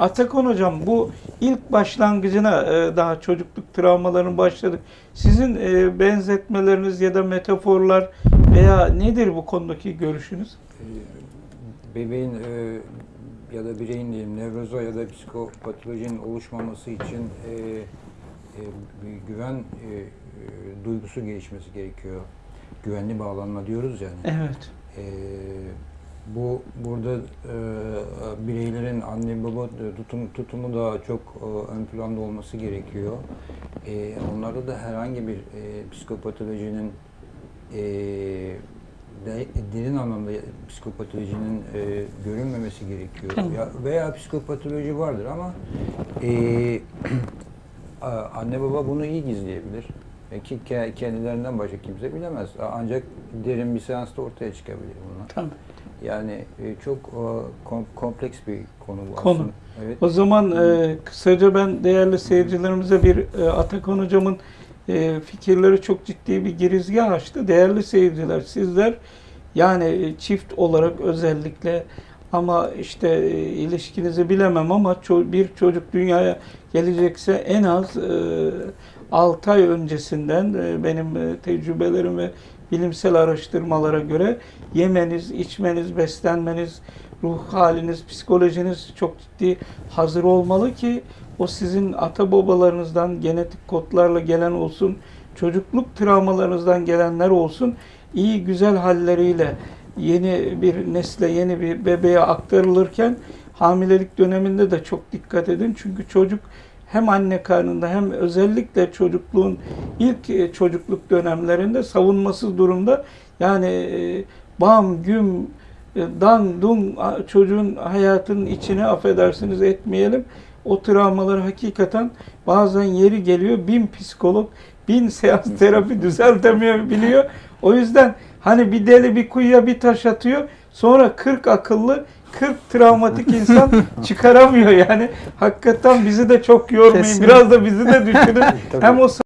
Atakan hocam bu ilk başlangıcına e, daha çocukluk travmalarının başladık. Sizin e, benzetmeleriniz ya da metaforlar veya nedir bu konudaki görüşünüz? Ee, bebeğin e, ya da bireyin diyelim nevroza ya da psikopatolojinin oluşmaması için e, e, güven e, e, duygusu gelişmesi gerekiyor. Güvenli bağlanma diyoruz yani. Evet. E, bu burada e, bireylerin anne baba tutum, tutumu da çok e, ön planda olması gerekiyor. E, onlarda da herhangi bir e, psikopatolojinin e, de, derin anlamda psikopatolojinin e, görünmemesi gerekiyor. Ya, veya psikopatoloji vardır ama e, anne baba bunu iyi gizleyebilir. E, ki ke- kendilerinden başka kimse bilemez. Ancak derin bir seansta ortaya çıkabilir bunlar. Tabii. Yani e, çok kom- kompleks bir konu bu Konu. aslında. Evet. O zaman e, kısaca ben değerli seyircilerimize bir e, Atakan hocamın e, fikirleri çok ciddi bir girizgah açtı. Değerli seyirciler sizler yani e, çift olarak özellikle ama işte e, ilişkinizi bilemem ama bir çocuk dünyaya gelecekse en az e, 6 ay öncesinden e, benim e, tecrübelerim ve bilimsel araştırmalara göre yemeniz, içmeniz, beslenmeniz, ruh haliniz, psikolojiniz çok ciddi hazır olmalı ki o sizin ata babalarınızdan genetik kodlarla gelen olsun, çocukluk travmalarınızdan gelenler olsun, iyi güzel halleriyle yeni bir nesle, yeni bir bebeğe aktarılırken hamilelik döneminde de çok dikkat edin. Çünkü çocuk hem anne karnında hem özellikle çocukluğun ilk e, çocukluk dönemlerinde savunmasız durumda yani e, bam güm dan dun a- çocuğun hayatının içine affedersiniz etmeyelim. O travmalar hakikaten bazen yeri geliyor bin psikolog bin seans terapi düzeltemiyor biliyor. O yüzden hani bir deli bir kuyuya bir taş atıyor sonra 40 akıllı 40 travmatik insan çıkaramıyor yani. Hakikaten bizi de çok yormayın. Kesinlikle. Biraz da bizi de düşünün. Hem o